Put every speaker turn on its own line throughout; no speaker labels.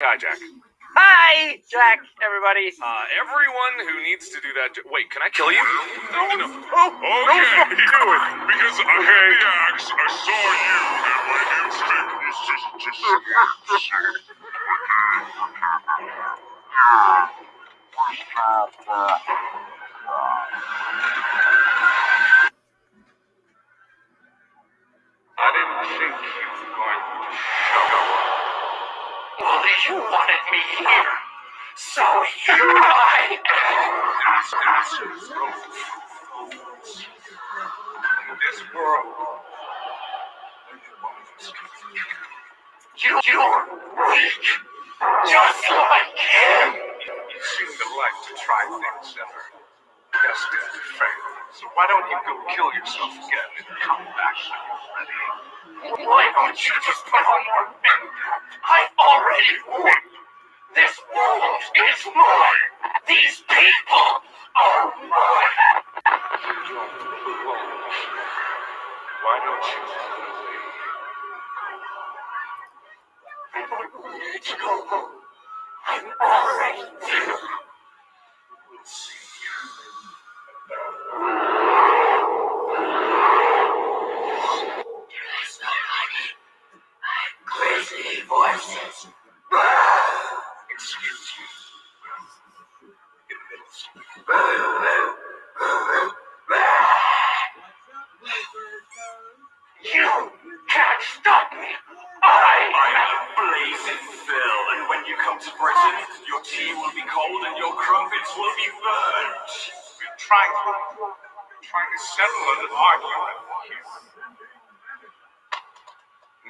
Hi, Jack.
Hi, Jack, everybody.
Uh, everyone who needs to do that. jo- Wait, can I kill you?
No, no. Oh, okay, do it. Because I had the axe, I saw you, and my instinct was just to stab you.
Well, you wanted me here, so here I am.
This, this is road for fools. In this world,
You, you're weak, just like him.
you seem to like to try things that are destined to fail. So why don't you go kill yourself again and come back when you're ready?
Why don't you just put on more makeup? I already won. This world is mine. These people are mine.
Why don't you run away?
I don't need to go home. I'm already there.
We'll see.
Voices.
Excuse me.
You can't stop me. I
am blazing Phil, and when you come to Britain, your tea will be cold and your crumpets will be burnt.
We're trying to, we're trying to settle an argument.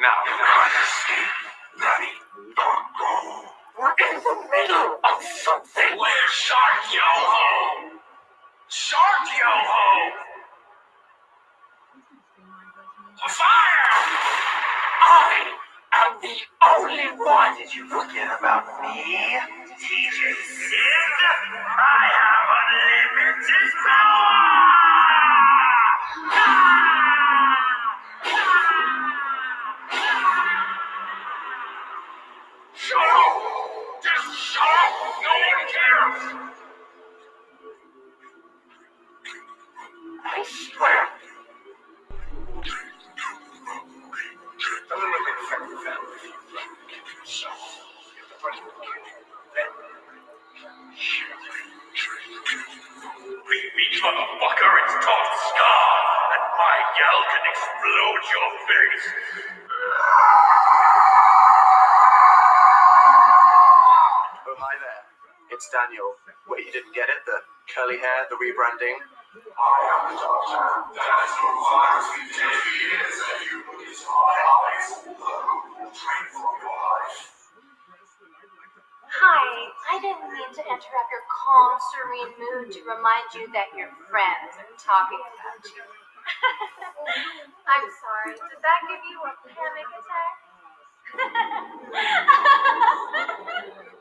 Now,
You can't escape, the middle of something.
Where's Shark Yo-Ho? Shark Yo-Ho! Fire!
I am the only one.
Did you forget about me? TJ Sid? I have unlimited power! Motherfucker, it's Tom Scar, and my gal can explode your face!
Oh, hi there. It's Daniel. Wait, you didn't get it? The curly hair, the rebranding?
Hi, I didn't mean to interrupt your calm, serene mood to remind you that your friends are talking about you. I'm sorry, did that give you a panic attack?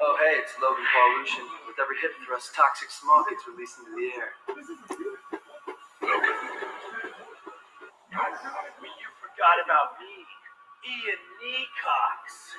Oh, hey, it's Logan Paul Lucian. With every hit thrust, toxic smoke gets released into the air.
You forgot about me, Ian Neacox.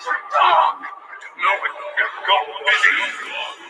Dog! I don't know, what you've got busy.